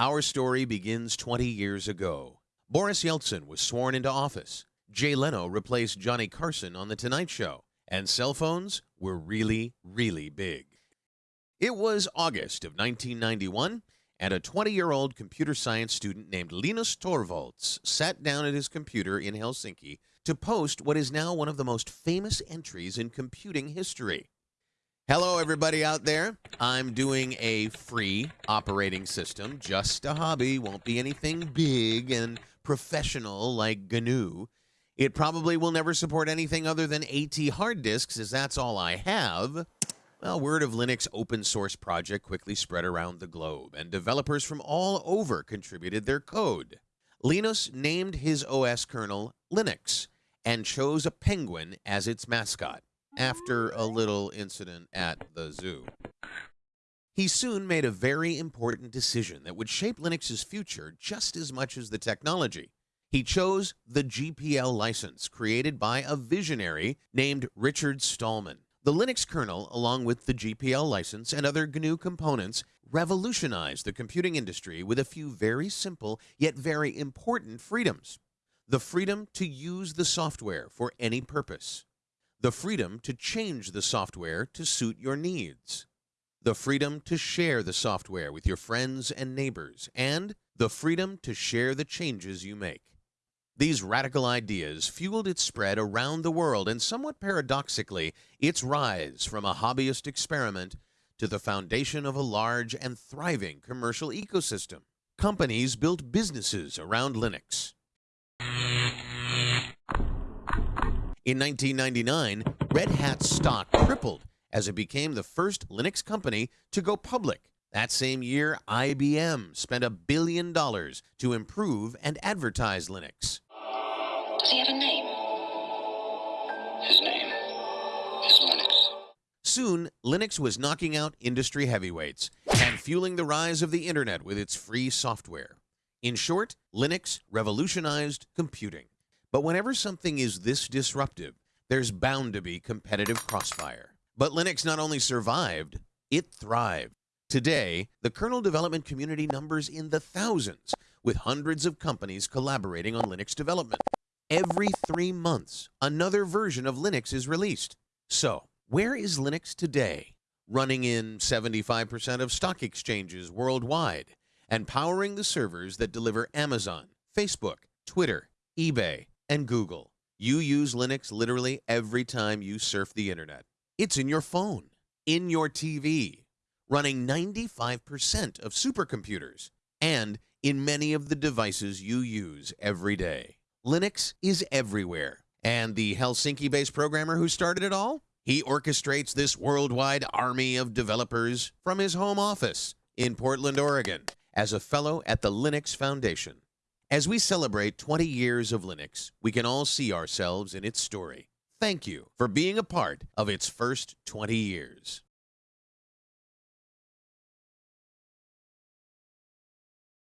Our story begins 20 years ago. Boris Yeltsin was sworn into office. Jay Leno replaced Johnny Carson on The Tonight Show. And cell phones were really, really big. It was August of 1991, and a 20 year old computer science student named Linus Torvalds sat down at his computer in Helsinki to post what is now one of the most famous entries in computing history. Hello, everybody out there. I'm doing a free operating system, just a hobby, won't be anything big and professional like GNU. It probably will never support anything other than AT hard disks, as that's all I have. Well, word of Linux open source project quickly spread around the globe, and developers from all over contributed their code. Linus named his OS kernel Linux and chose a penguin as its mascot after a little incident at the zoo. He soon made a very important decision that would shape Linux's future just as much as the technology. He chose the GPL license created by a visionary named Richard Stallman. The Linux kernel, along with the GPL license and other GNU components, revolutionized the computing industry with a few very simple yet very important freedoms. The freedom to use the software for any purpose the freedom to change the software to suit your needs, the freedom to share the software with your friends and neighbors, and the freedom to share the changes you make. These radical ideas fueled its spread around the world and somewhat paradoxically, its rise from a hobbyist experiment to the foundation of a large and thriving commercial ecosystem. Companies built businesses around Linux. In 1999, Red Hat's stock tripled as it became the first Linux company to go public. That same year, IBM spent a billion dollars to improve and advertise Linux. Does he have a name? His name is Linux. Soon, Linux was knocking out industry heavyweights and fueling the rise of the internet with its free software. In short, Linux revolutionized computing. But whenever something is this disruptive, there's bound to be competitive crossfire. But Linux not only survived, it thrived. Today, the kernel development community numbers in the thousands, with hundreds of companies collaborating on Linux development. Every three months, another version of Linux is released. So, where is Linux today? Running in 75% of stock exchanges worldwide and powering the servers that deliver Amazon, Facebook, Twitter, eBay, and Google. You use Linux literally every time you surf the internet. It's in your phone, in your TV, running 95% of supercomputers, and in many of the devices you use every day. Linux is everywhere. And the Helsinki based programmer who started it all? He orchestrates this worldwide army of developers from his home office in Portland, Oregon, as a fellow at the Linux Foundation. As we celebrate 20 years of Linux, we can all see ourselves in its story. Thank you for being a part of its first 20 years.